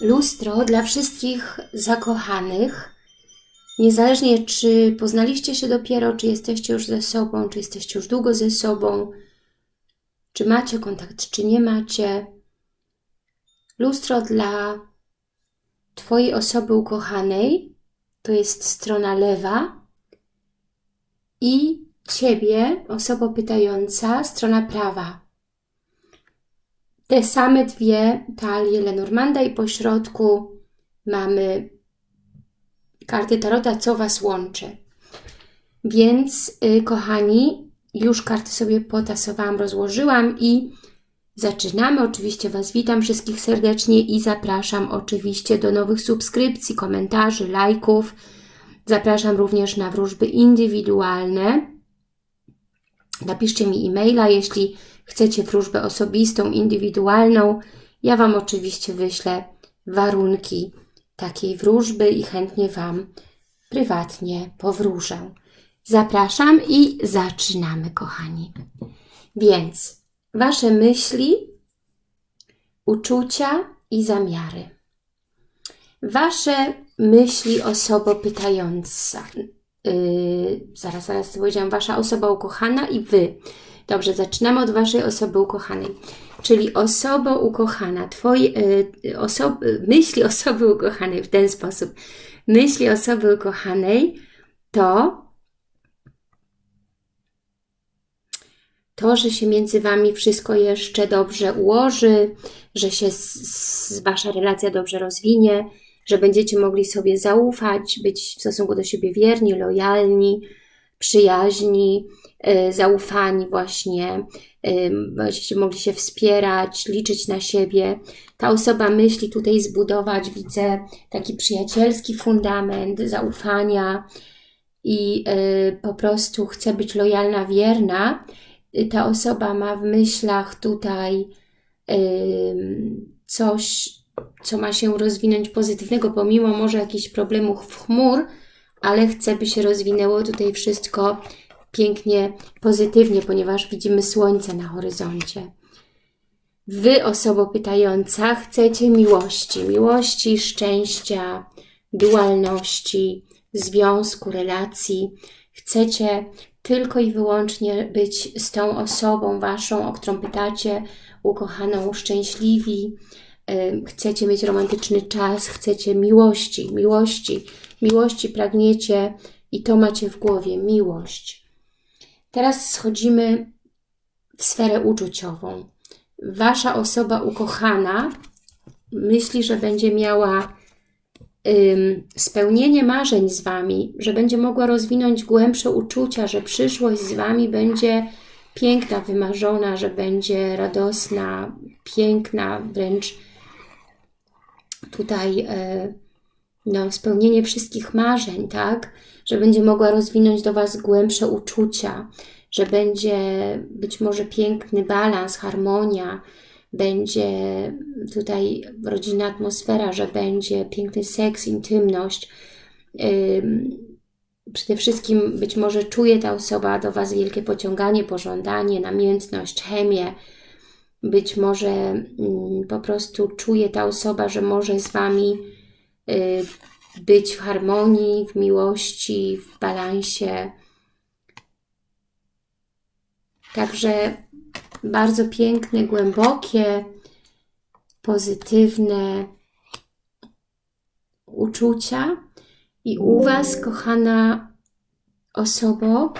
Lustro dla wszystkich zakochanych. Niezależnie czy poznaliście się dopiero, czy jesteście już ze sobą, czy jesteście już długo ze sobą, czy macie kontakt, czy nie macie. Lustro dla Twojej osoby ukochanej to jest strona lewa i Ciebie, osoba pytająca, strona prawa. Te same dwie talie Lenormanda i po środku mamy karty Tarota, co Was łączy. Więc, yy, kochani, już karty sobie potasowałam, rozłożyłam i zaczynamy. Oczywiście Was witam wszystkich serdecznie i zapraszam oczywiście do nowych subskrypcji, komentarzy, lajków. Zapraszam również na wróżby indywidualne. Napiszcie mi e-maila, jeśli chcecie wróżbę osobistą, indywidualną. Ja Wam oczywiście wyślę warunki takiej wróżby i chętnie Wam prywatnie powróżę. Zapraszam i zaczynamy, kochani. Więc Wasze myśli, uczucia i zamiary. Wasze myśli osoba pytająca. Yy, zaraz, zaraz powiedziałam, Wasza osoba ukochana i Wy. Dobrze, zaczynamy od Waszej osoby ukochanej. Czyli osoba ukochana, Twoje yy, osoby, myśli osoby ukochanej w ten sposób. Myśli osoby ukochanej to to, że się między Wami wszystko jeszcze dobrze ułoży, że się z, Wasza relacja dobrze rozwinie, że będziecie mogli sobie zaufać, być w stosunku do siebie wierni, lojalni, przyjaźni, yy, zaufani właśnie, yy, będziecie mogli się wspierać, liczyć na siebie. Ta osoba myśli tutaj zbudować, widzę, taki przyjacielski fundament zaufania i yy, po prostu chce być lojalna, wierna, ta osoba ma w myślach tutaj coś, co ma się rozwinąć pozytywnego, pomimo może jakichś problemów w chmur, ale chce, by się rozwinęło tutaj wszystko pięknie, pozytywnie, ponieważ widzimy słońce na horyzoncie. Wy, osoba pytająca, chcecie miłości, miłości, szczęścia, dualności, związku, relacji. Chcecie tylko i wyłącznie być z tą osobą waszą, o którą pytacie, ukochaną, szczęśliwi, chcecie mieć romantyczny czas, chcecie miłości, miłości, miłości pragniecie i to macie w głowie, miłość. Teraz schodzimy w sferę uczuciową. Wasza osoba ukochana myśli, że będzie miała spełnienie marzeń z Wami, że będzie mogła rozwinąć głębsze uczucia, że przyszłość z Wami będzie piękna, wymarzona, że będzie radosna, piękna, wręcz tutaj e, no, spełnienie wszystkich marzeń, tak? Że będzie mogła rozwinąć do Was głębsze uczucia, że będzie być może piękny balans, harmonia, będzie tutaj rodzinna atmosfera, że będzie piękny seks, intymność. Przede wszystkim być może czuje ta osoba do Was wielkie pociąganie, pożądanie, namiętność, chemię. Być może mm, po prostu czuje ta osoba, że może z Wami być w harmonii, w miłości, w balansie. Także bardzo piękne, głębokie, pozytywne uczucia. I u Was, kochana osobo,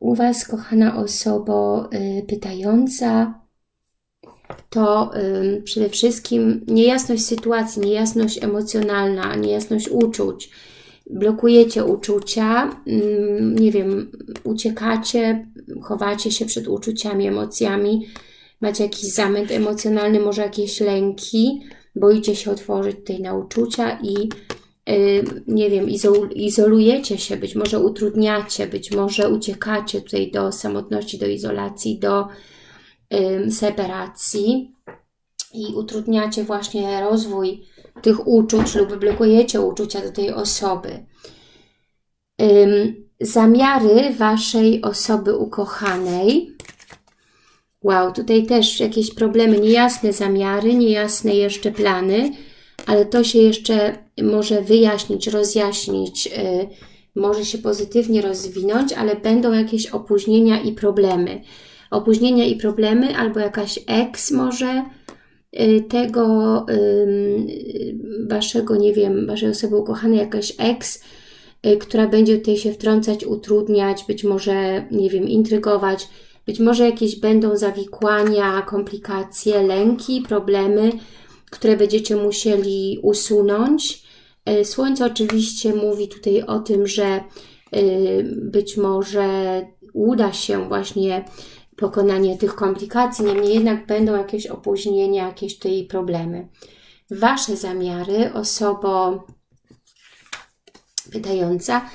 u Was, kochana osobo y, pytająca, to y, przede wszystkim niejasność sytuacji, niejasność emocjonalna, niejasność uczuć, blokujecie uczucia, mm, nie wiem, uciekacie, chowacie się przed uczuciami, emocjami, macie jakiś zamęt emocjonalny, może jakieś lęki, boicie się otworzyć tutaj na uczucia i y, nie wiem, izolujecie się, być może utrudniacie, być może uciekacie tutaj do samotności, do izolacji, do separacji i utrudniacie właśnie rozwój tych uczuć lub blokujecie uczucia do tej osoby. Zamiary Waszej osoby ukochanej Wow, tutaj też jakieś problemy, niejasne zamiary, niejasne jeszcze plany, ale to się jeszcze może wyjaśnić, rozjaśnić, yy, może się pozytywnie rozwinąć, ale będą jakieś opóźnienia i problemy. Opóźnienia i problemy, albo jakaś eks może yy, tego waszego, nie wiem, waszej osoby ukochanej, jakaś eks, y, która będzie tutaj się wtrącać, utrudniać, być może, nie wiem, intrygować, być może jakieś będą zawikłania, komplikacje, lęki, problemy, które będziecie musieli usunąć. E, słońce oczywiście mówi tutaj o tym, że być może uda się właśnie pokonanie tych komplikacji, niemniej jednak będą jakieś opóźnienia, jakieś tutaj problemy. Wasze zamiary, osobo pytająca,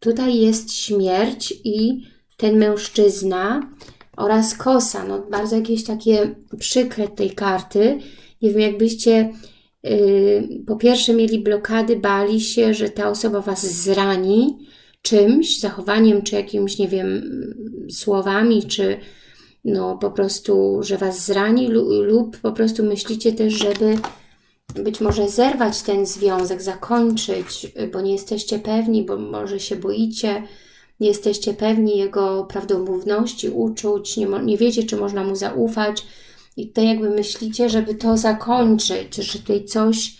tutaj jest śmierć i ten mężczyzna oraz kosa. No, bardzo jakieś takie przykre tej karty. Nie wiem, jakbyście yy, po pierwsze mieli blokady, bali się, że ta osoba Was zrani czymś, zachowaniem, czy jakimś, nie wiem, słowami, czy no po prostu, że Was zrani lub po prostu myślicie też, żeby być może zerwać ten związek, zakończyć, bo nie jesteście pewni, bo może się boicie, nie jesteście pewni jego prawdomówności, uczuć, nie, nie wiecie, czy można mu zaufać. I tutaj jakby myślicie, żeby to zakończyć, że tutaj coś,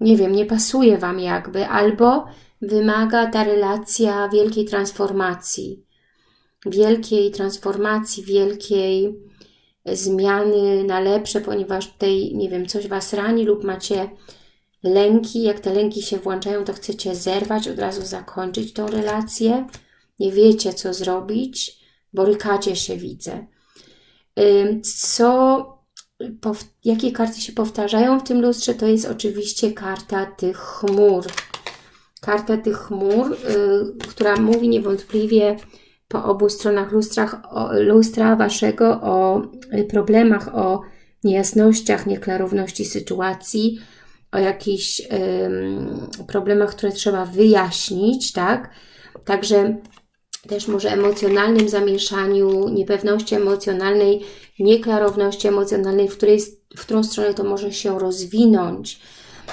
nie wiem, nie pasuje Wam jakby, albo wymaga ta relacja wielkiej transformacji, wielkiej transformacji, wielkiej zmiany na lepsze, ponieważ tutaj, nie wiem, coś Was rani lub macie lęki, jak te lęki się włączają, to chcecie zerwać, od razu zakończyć tą relację, nie wiecie, co zrobić, borykacie się, widzę. Co, jakie karty się powtarzają w tym lustrze, to jest oczywiście karta tych chmur. Karta tych chmur, y, która mówi niewątpliwie po obu stronach lustrach, o, lustra Waszego o problemach, o niejasnościach, nieklarowności sytuacji, o jakichś problemach, które trzeba wyjaśnić, tak? Także też może emocjonalnym zamieszaniu, niepewności emocjonalnej, nieklarowności emocjonalnej, w, której, w którą stronę to może się rozwinąć.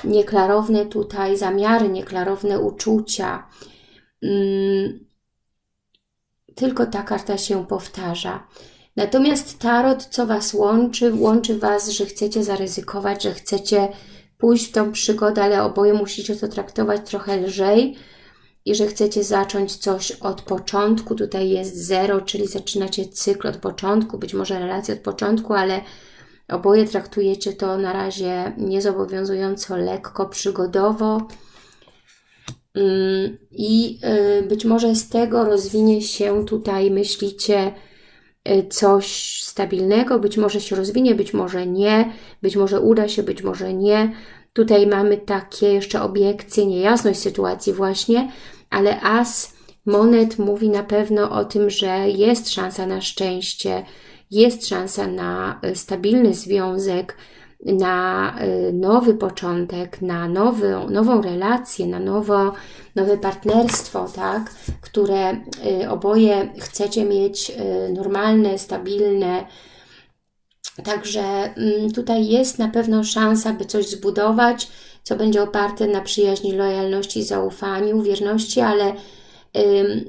Nieklarowne tutaj zamiary, nieklarowne uczucia. Hmm, tylko ta karta się powtarza. Natomiast tarot, co Was łączy? Łączy Was, że chcecie zaryzykować, że chcecie pójść w tą przygodę, ale oboje musicie to traktować trochę lżej, i że chcecie zacząć coś od początku, tutaj jest zero, czyli zaczynacie cykl od początku, być może relację od początku, ale oboje traktujecie to na razie niezobowiązująco, lekko, przygodowo. Mm, I y, być może z tego rozwinie się tutaj, myślicie, y, coś stabilnego, być może się rozwinie, być może nie, być może uda się, być może nie. Tutaj mamy takie jeszcze obiekcje, niejasność sytuacji właśnie, ale as monet mówi na pewno o tym, że jest szansa na szczęście, jest szansa na e, stabilny związek, na e, nowy początek, na nowy, nową relację, na nowo, nowe partnerstwo, tak? które e, oboje chcecie mieć normalne, stabilne, Także mm, tutaj jest na pewno szansa, by coś zbudować, co będzie oparte na przyjaźni, lojalności, zaufaniu, wierności, ale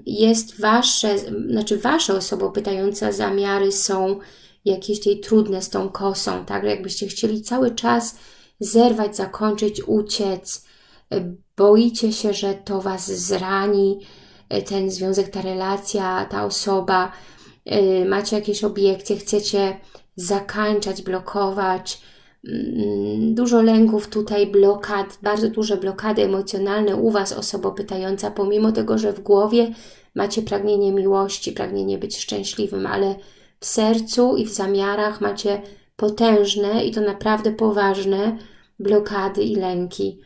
jest Wasze, znaczy Wasze osoba pytająca zamiary są jakieś tej trudne z tą kosą, tak? Jakbyście chcieli cały czas zerwać, zakończyć, uciec, y, boicie się, że to Was zrani, y, ten związek, ta relacja, ta osoba, y, macie jakieś obiekcje, chcecie zakańczać, blokować. Mm, dużo lęków tutaj, blokad, bardzo duże blokady emocjonalne u Was, osoba pytająca, pomimo tego, że w głowie macie pragnienie miłości, pragnienie być szczęśliwym, ale w sercu i w zamiarach macie potężne i to naprawdę poważne blokady i lęki.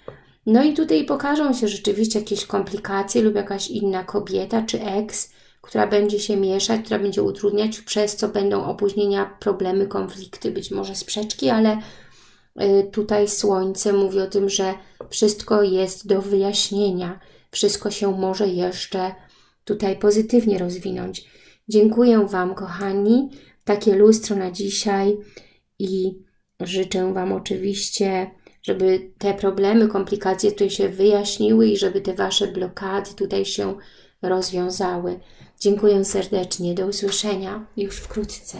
No i tutaj pokażą się rzeczywiście jakieś komplikacje lub jakaś inna kobieta czy eks, która będzie się mieszać, która będzie utrudniać, przez co będą opóźnienia, problemy, konflikty, być może sprzeczki, ale tutaj Słońce mówi o tym, że wszystko jest do wyjaśnienia, wszystko się może jeszcze tutaj pozytywnie rozwinąć. Dziękuję Wam, kochani. takie lustro na dzisiaj i życzę Wam oczywiście, żeby te problemy, komplikacje tutaj się wyjaśniły i żeby te Wasze blokady tutaj się rozwiązały. Dziękuję serdecznie. Do usłyszenia już wkrótce.